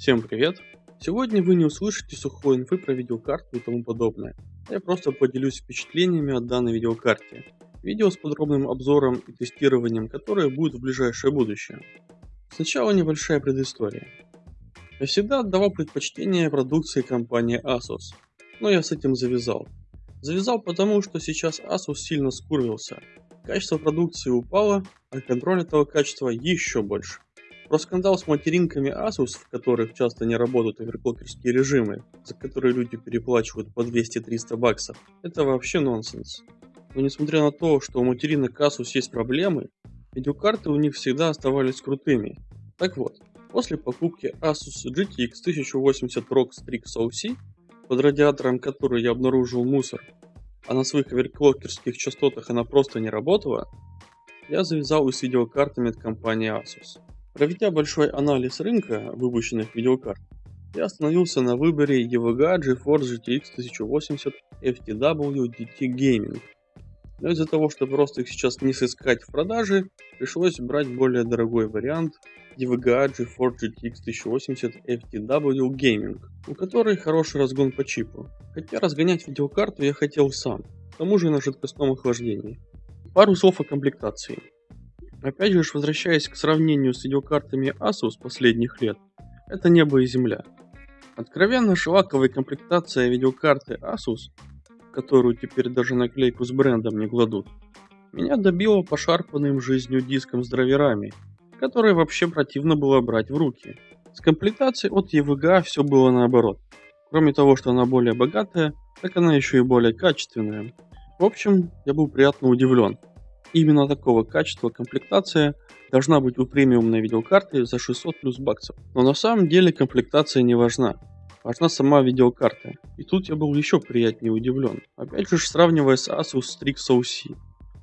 Всем привет! Сегодня вы не услышите сухой инфы про видеокарту и тому подобное. Я просто поделюсь впечатлениями от данной видеокарте. Видео с подробным обзором и тестированием, которое будет в ближайшее будущее. Сначала небольшая предыстория. Я всегда отдавал предпочтение продукции компании Asus, но я с этим завязал. Завязал потому, что сейчас Asus сильно скурвился. Качество продукции упало, а контроль этого качества еще больше. Про скандал с материнками Asus, в которых часто не работают оверклокерские режимы, за которые люди переплачивают по 200-300 баксов, это вообще нонсенс. Но несмотря на то, что у материнок Asus есть проблемы, видеокарты у них всегда оставались крутыми. Так вот, после покупки Asus GTX 1080 ROG Strix OC, под радиатором которой я обнаружил мусор, а на своих оверклокерских частотах она просто не работала, я завязал и с видеокартами от компании Asus. Проведя большой анализ рынка выпущенных видеокарт, я остановился на выборе EVGA GeForce GTX 1080 FTW DT Gaming. Но из-за того, что просто их сейчас не сыскать в продаже, пришлось брать более дорогой вариант EVGA GeForce GTX 1080 FTW Gaming, у которой хороший разгон по чипу. Хотя разгонять видеокарту я хотел сам, к тому же на жидкостном охлаждении. Пару слов о комплектации. Опять же, возвращаясь к сравнению с видеокартами Asus последних лет, это небо и земля. Откровенно шлаковая комплектация видеокарты Asus, которую теперь даже наклейку с брендом не кладут, меня добило пошарпанным жизнью диском с драйверами, которые вообще противно было брать в руки. С комплектацией от EVGA все было наоборот. Кроме того, что она более богатая, так она еще и более качественная. В общем, я был приятно удивлен. Именно такого качества комплектация должна быть у премиумной видеокарты за 600 плюс баксов. Но на самом деле комплектация не важна. Важна сама видеокарта. И тут я был еще приятнее удивлен. Опять же сравнивая с Asus Strix OC,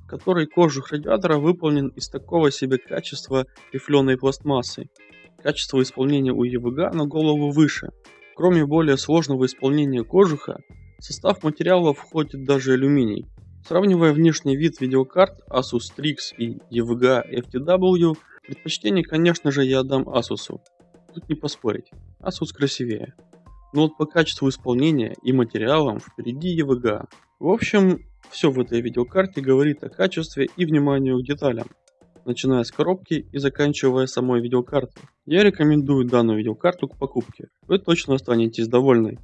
в которой кожух радиатора выполнен из такого себе качества рифленой пластмассы. Качество исполнения у EVGA на голову выше. Кроме более сложного исполнения кожуха, в состав материала входит даже алюминий, Сравнивая внешний вид видеокарт Asus Strix и EVGA FTW, предпочтение конечно же я отдам Asus. Тут не поспорить, Asus красивее. Но вот по качеству исполнения и материалам впереди EVGA. В общем, все в этой видеокарте говорит о качестве и вниманию к деталям, начиная с коробки и заканчивая самой видеокартой. Я рекомендую данную видеокарту к покупке, вы точно останетесь довольны.